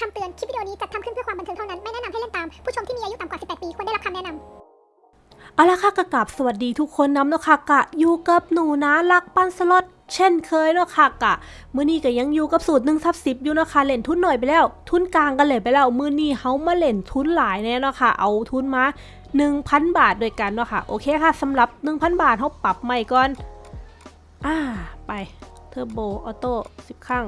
คำเตือน คลิปวิดีโอนี้จัดทำขึ้นเพื่อความบันเทิงเท่านั้น ไม่แนะนำให้เล่นตาม ผู้ชมที่มีอายุต่ำกว่า 18 ปี ควรได้รับคำแนะนำเอาละค่ะกะกราบสวัสดีทุกคนน้ำเนาะค่ะกะอยู่กับหนูนะรักปันสล็อตเช่นเคยเนาะค่ะกะมื้อนี้ก็ยังอยู่กับสูตร1ทับ10อยู่เนาะค่ะเล่นทุนหน่อยไปแล้ว ทุนกลางกันเลยไปแล้วมื้อนี้เฮามาเล่นทุนหลายแน่เนาะค่ะเอาทุนมา 1,000 บาทด้วยกันเนาะค่ะโอเคค่ะสำหรับ 1,000 บาทเฮาปรับใหม่ก่อน อ่าไปเทอร์โบออโต้10ครั้ง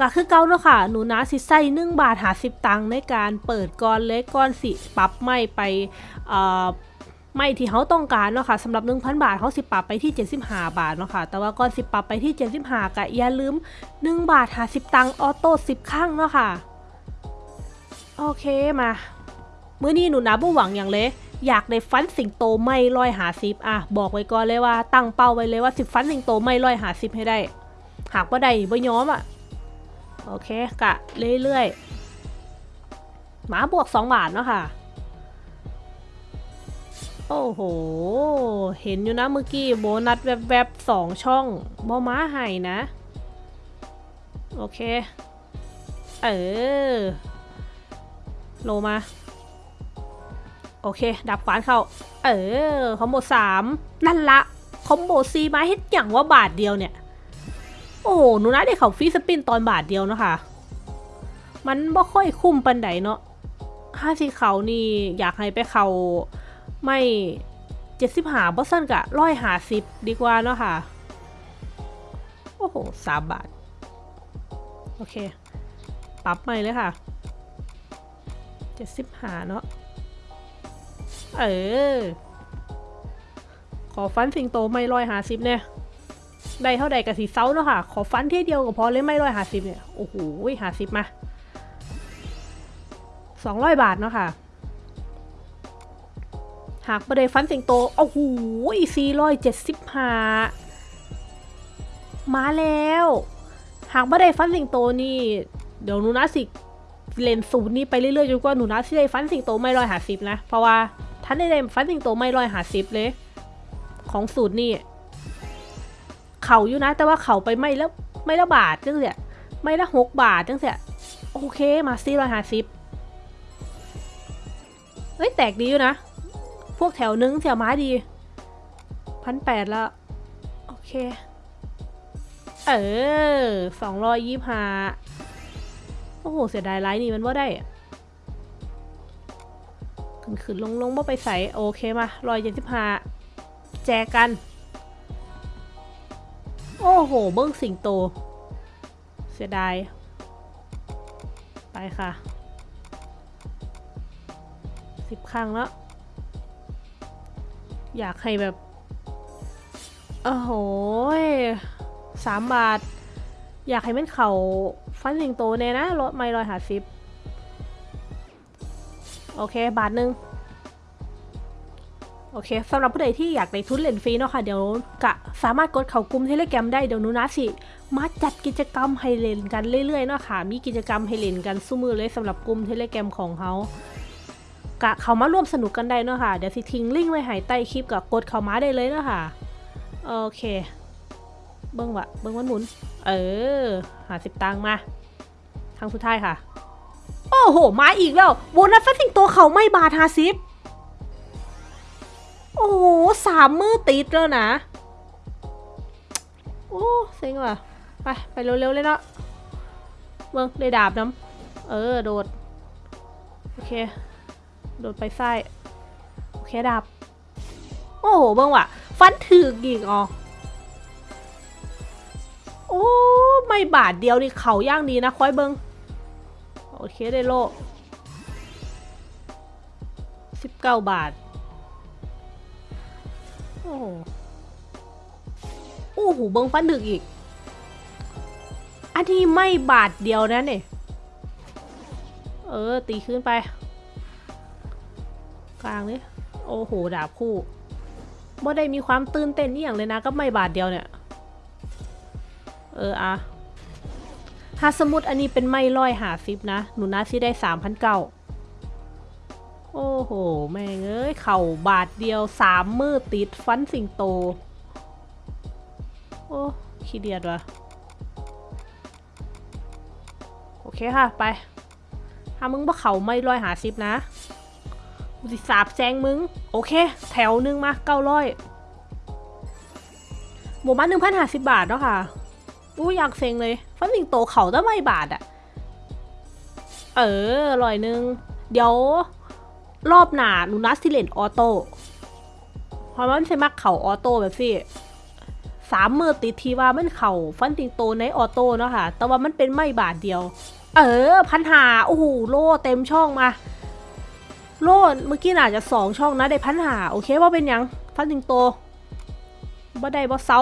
ก็คือเก่าเนาะค่ะ หนูนะสิใส่1บาทหา10ตังค์ในการเปิดก่อนเล็กก่อนสิปรับใหม่ไปเอ่อไม่ที่เขาต้องการเนาะค่ะสำหรับ 1,000 บาทเขาสิปรับไปที่ 75 บาทเนาะค่ะแต่ว่าก่อนสิปรับไปที่ 75ก็อย่าลืม 1 บาท50ตังค์ออโต้10ครั้งเนาะค่ะโอเคมามื้อนี้หนูนะบ่หวังอย่างเลยอยากได้ฟันสิงโตไม่ร้อยหาสิบอะบอกไว้ก่อนเลยว่าตั้งเป้าไว้เลยว่าสิบฟันสิงโตไม่ร้อยหาสิบให้ได้ หากว่าได้บ่ยอมอะ โอเค กะเรื่อยๆ หมาบวก2บาทเนาะค่ะ โอ้โห เห็นอยู่นะเมื่อกี้โบนัสแวบๆสองช่องบอม้าไห้นะ โอเค เออ โลมา โอเค ดับขวานเข้า เออ คอมโบสามนั่นละ คอมโบซีมาเฮ็ดอย่างว่าบาทเดียวเนี่ย โอ้โหหนูนะได้เขาฟรีสปินตอนบาทเดียวเนาะค่ะ มันบ่ค่อยคุ้มปันไดเนาะห้าสีเขานี่อยากให้ไปเขาไม่เจ็ดสิบหาบอสซันกะร้อยหาสิบดีกว่าเนาะค่ะ โอ้โหสามบาท โอเค ปรับใหม่เลยค่ะเจ็ดสิบหาเนาะเออ ขอฟันสิงโตไม่ร้อยหาสิบเนี่ย ได้เท่าใดกับสีเซาเนาะค่ะ ขอฟันเที่ยเดียวก็พอเลยไม่ร้อยหาสิบเนี่ย โอ้โหหาสิบมาสองร้อยบาทเนาะค่ะ หากประเดฟันสิงโต โอ้โหสี่ร้อยเจ็ดสิบห้ามาแล้ว หากไม่ได้ฟันสิงโตนี่ เดี๋ยวหนูนะสิเลนสูตรนี้ไปเรื่อยๆจนกว่าหนูนะสิได้ฟันสิงโตไม่ร้อยหาสิบนะ เพราะว่าท่านได้ได้ฟันสิงโตไม่ร้อยหาสิบเลย ของสูตรนี่ เขาอยู่นะ แต่ว่าเขาไปไม่แล้วไม่ละบาทจังเสียไม่ละหกบาทจังเสียโอเคมาสี่ร้อยห้าสิบเฮ้ยแตกดีอยู่นะ พวกแถวนึงแถวไม้ดีพันแปดล้วโอเค เออสองร้อยยี่ห้าโอ้โห เสียดายไลน์นี่มันว่าได้ขึ้นขึ้นลงลงว่าไปใส่โอเคมาร้อยเจ็ดสิบห้าแจกกัน โอ้โห เบิ้งสิงโต เสียดาย ไปค่ะสิบครั้งแล้ว อยากให้แบบ โอ้โหสามบาท อยากให้มันเขาฟันสิงโตเน่นะ รถไม่รอยหาซิบ โอเค บาทหนึ่ง โอเคสำหรับผู้ใดที่อยากได้ทุนเล่นฟรีเนาะค่ะเดี๋ยวกะสามารถกดเข้ากลุ่มเทเลแกรมได้เดี๋ยวนูนะสิมาจัดกิจกรรมให้เล่นกันเรื่อยๆเนาะค่ะมีกิจกรรมให้เล่นกันสู้มือเลยสำหรับกลุ่มเทเลแกรมของเขากะเขามาร่วมสนุกกันได้เนาะค่ะเดี๋ยวสิทิ้งลิงก์ไว้ให้ใต้คลิปกับกดเข้ามาได้เลยเนาะค่ะโอเค เบิ้งวะเบิ้งวันหมุน เออหาสิบตังค์มาทางสุดท้ายค่ะ โอ้โห มาอีกแล้วโบนัสฟัสสิงตัวเขาไม่บาทาสิบ โอ้โหสามมือติดแล้วนะ โอ้เซ็งว่ะ ไป ไปเร็วๆเลยเนาะเบิ้งได้ดาบน้ำเออ โดด โอเค โดดไปไส้โอเคดับโอ้โหเบิ่งว่ะ ฟันถึกอีกอ๋อโอ้ไม่บาทเดียวนี่เขาย่างดีนะคอยเบิงโอเคได้โลสิบเก้าบาท โอ้โหโอ้โหเบิงฟันถึกอีก อันนี้ไม่บาทเดียวนะเนี่ยเออ ตีขึ้นไป กลางนี่โอ้โห ดาบคู่บ่ได้มีความตื่นเต้นนี่อย่างเลยนะ ก็ไม่บาทเดียวเนี่ย เอออะถ้าสมมติอันนี้เป็นไม่ร้อยหาซิปนะ หนูนาที่ได้สามพันเก้า โอ้โห แม่งเอ้ย เข่าบาทเดียวสามมือติดฟันสิงโต โอ้ขี้เดียดวะโอเคค่ะ ไปถ้ามึงบ่เข่าไม่ร้อยหาสิบนะกูสิสาบแซงมึง โอเค แถวหนึ่งมาเก้าร้อยหมู่บ้านหนึ่งพันห้าสิบบาทเนาะค่ะอู้อยากเซ็งเลยฟันสิงโตเข่าตั้งไม่บาทอะเออร้อยหนึ่งเดี๋ยว รอบหนาหนูนัดสิเลนออโต้เพราะมันใช้มักเข่าออโต้แบบสิสามมือติดทีว่ามันเข่าฟันติงโตในออโต้เนาะค่ะ แต่ว่ามันเป็นไม่บาทเดียว เออพันหาโอ้โหโล่เต็มช่องมา โล่เมื่อกี้น่าจะสองช่องนะได้พันหาโอเคว่าเป็นยังฟันติงโตบ่ได้บ่เซา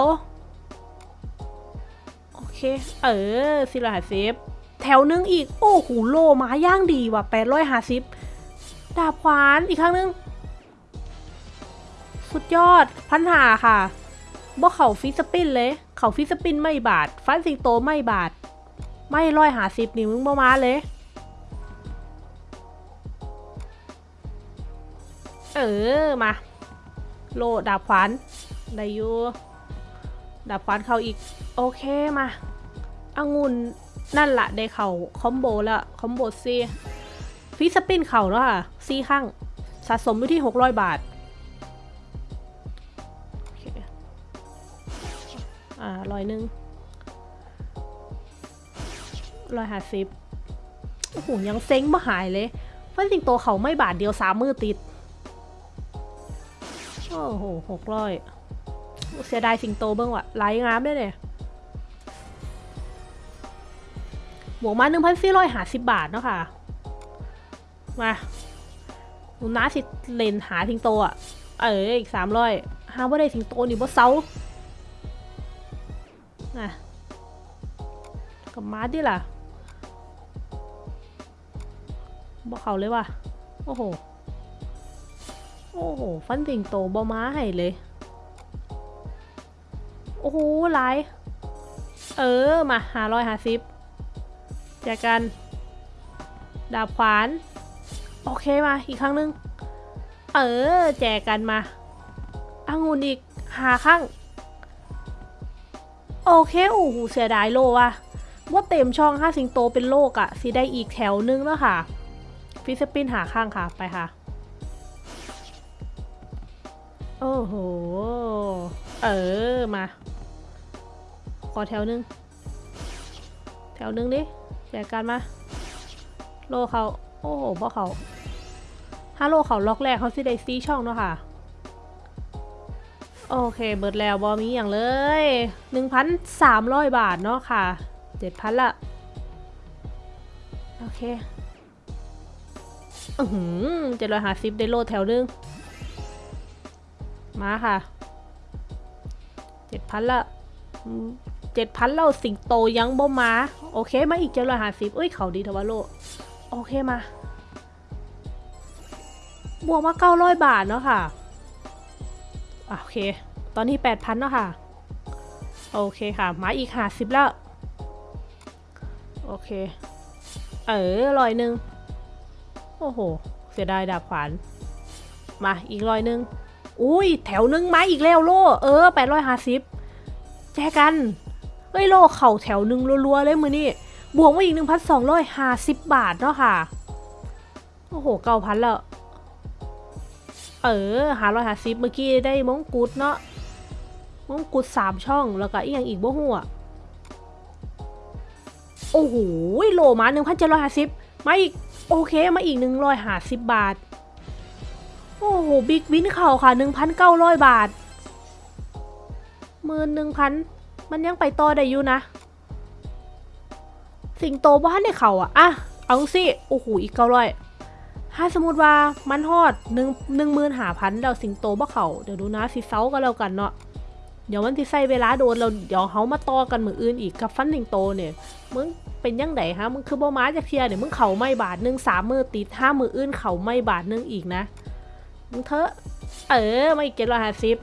โอเค เออสิละหาเซฟแถวนึงอีก โอ้โหโลมาย่างดีว่ะแปดร้อยห้าสิบ ดาบขวานอีกครั้งนึง สุดยอด พันหาค่ะบ่เข่าฟิสปินเลย เข่าฟิสปินไม่บาทฟันสิงโตไม่บาทไม่ร้อยหาสิบนี่มึงบ่มาเลย เออ มา โลดาบขวานได้อยู่ดาบขวานเขาอีก โอเคมาองุ่นนั่นละได้เข่าคอมโบและคอมโบซี ฟิสปินเข่าแล้วค่ะซีข้างสะสมอยู่ที่ 600 บาทอ่าร้อยหนึ่งร้อยห้าสิบโอ้โห ยังเซ็งบ่หายเลยฟันสิงโตเขาไม่บาทเดียวสามมือติด โอ้โหหกร้อยเสียดายสิงโตเบิ้งว่ะไหลงามได้เนี่ยบวกมาหนึ่งพันสี่ร้อยห้าสิบบาทเนาะค่ะ มาหนูน้าสิเลนหาสิงโตอะ เอออีกสามร้อยหาว่าได้สิงโตนี่บ่เซาอะกับมาดิล่ะบ่เขาเลยว่ะ โอ้โห โอ้โห ฟันสิงโตบ่ม้าให้เลย โอ้โหหลาย เออ มาหาร้อยหาสิบแจกกัน ดาบขวาน โอเคมาอีกครั้งนึง เออ แจกกันมาอางุนอีกหาข้าง โอเคโอ้โหเสียดายโลว่ะว่าเต็มช่องห้าสิงโตเป็นโลกอะสิได้อีกแถวนึงแล้วค่ะ ฟิสปินหาข้างค่ะ ไปค่ะ โอ้โห เออ มา ขอแถวนึง แถวนึงดิ แจกกันมา โลเขา โอ้โหบ่เขาถ้าโหลเขาล็อกแรกเขาสิได้ซีช่องเนาะค่ะ โอเคเบิดแล้วบอมีอย่างเลย 1,300 บาทเนาะค่ะ 7,000 ละ โอเคอือหือเจ็ดร้อยห้าสิบได้โลแถวนึง มาค่ะ เจ็ดพันละเจ็ดพันเราสิงโตยังบ่มา โอเค มาอีกเจ็ดร้อยห้าสิบเอ้ย เขาดีทว่าโล โอเคมา บวกมาเก้าร้อยบาทเนาะค่ะอะโอเค ตอนนี้แปดพันเนาะค่ะ โอเคค่ะ มาอีกห้าสิบแล้ว โอเค เออร้อยหนึ่งโอ้โห เสียดายดาบขวาน มาอีกร้อยหนึ่งอุ้ย แถวหนึ่งมาอีกแล้วโล เออแปดร้อยห้าสิบแจกันเอ้ยโลเข่าแถวหนึ่งรัวๆเลยมือนี่ บวกมาอีกหนึ่งพันสองร้อยห้าสิบบาทเนาะค่ะ โอ้โหเก้าพันล้วเออหาร้อยห้าสิบเมื่อกี้ได้มงกุฎเนาะมงกุฎสามช่องแล้วก็อีกอย่างอีกบ่หัวโอ้โหโลมาหนึ่งพันเจ็ดร้อยห้าสิบมาอีก โอเคมาอีกหนึ่งร้อยห้าสิบบาท โอ้โหบิ๊กวินเข่าค่ะหนึ่งพันเก้าร้อยบาทหมื่นหนึ่งพันมันยังไปต่อได้อยู่นะ สิงโตบ้านในเขาอะอะเอาสิโอ้โหอีกเก้าร้อยถ้าสมมติว่ามันฮอดหนึ่งหนึ่งหมื่นหาพันเราสิงโตบ้าเขาเดี๋ยวดูนะสิเซากันแล้วกันเนาะเดี๋ยวมันสิใส่เวลาโดนเราเดี๋ยวเขามาต่อกันมืออื่นอีกกับฟันสิงโตเนี่ยมึงเป็นยังไงฮะมึงคือบ่มาจากเทียเนี่ยมึงเขาไม่บาทหนึ่งสามมือติดห้ามืออื่นเขาไม่บาทหนึ่งอีกนะมึงเถอะเออไม่เก็ตร้อยห้าสิบ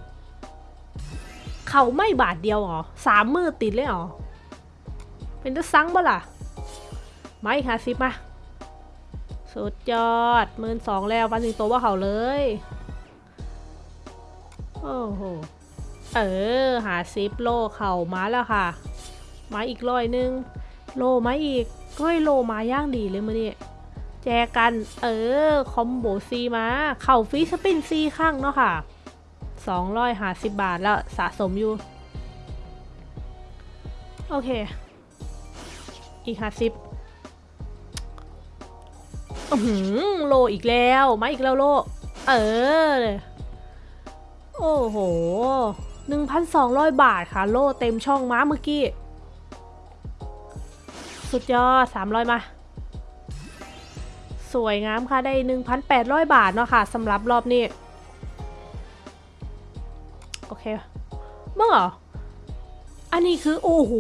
เขาไม่บาทเดียวเหรอสามมือติดเลยเหรอเป็นตัวซังบ่ล่ะ ไม่ค่ะสิบมา สุดยอดหมื่นสองแล้ววันสิงโตว่าเขาเลย โอ้โห เออ หาซิปโลเข่ามาแล้วค่ะ มาอีกร้อยหนึง โลมาอีกก้อยโลมาย่างดีเลยมือนี่แจกัน เออ คอมโบซีมา เข่าฟีสปินซีข้างเนาะค่ะ250บบาทแล้วสะสมอยู่ โอเค อีก50อือ หือโลอีกแล้วมาอีกแล้วโล เออ โอ้โห1,200บาทค่ะ โลเต็มช่องม้าเมื่อกี้ สุดยอด300มา สวยงามค่ะ ได้1,800บาทเนาะค่ะสำหรับรอบนี้ โอเคเมื่อเหรออันนี้คือ โอ้โห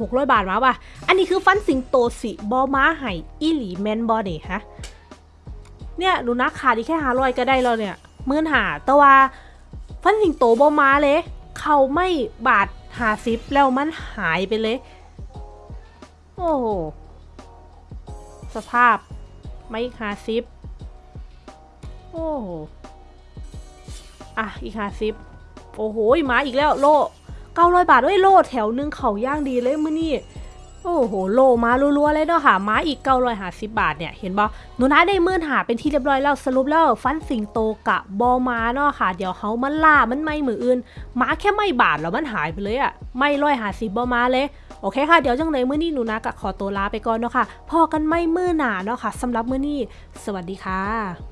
หกร้อยบาทมาป่ะ อันนี้คือฟันสิงโตสิบอม้าไห่อีหลีแมนบอนี่ฮะ เนี่ยหนูนักขาดีแค่หาร้อยก็ได้แล้วเนี่ยหมื่นหาแต่ว่าฟันสิงโตบอม้าเลย เขาไม่บาทหาซิปแล้วมันหายไปเลย โอ้โห สภาพไม่หาซิป โอ้โห อะ อีกหาซิป โอ้โหมาอีกแล้วโลเก้าร้อยบาทเอ้ยโลแถวหนึงเขาย่างดีเลยมื้อนี่ โอ้โหโลมารัวๆเลยเนาะค่ะมาอีกเก้าร้อยหาสิบบาทเนี่ยเห็นบ่หนูนะได้มื่นหาเป็นที่เรียบร้อยแล้วสรุปแล้วฟันสิงโตกะบอมาเนาะค่ะ เดี๋ยวเขามันล่ามันไม่มืออื่นมาแค่ไม่บาทแล้วมันหายไปเลยอะไม่ร้อยหาสิบบอมาเลยโอเคค่ะ เดี๋ยวจังเลยมื้อนี้หนูนะกะขอตัวลาไปก่อนเนาะค่ะพอกันไม่มื้อหนาเนาะค่ะสำหรับมื้อนี้ สวัสดีค่ะ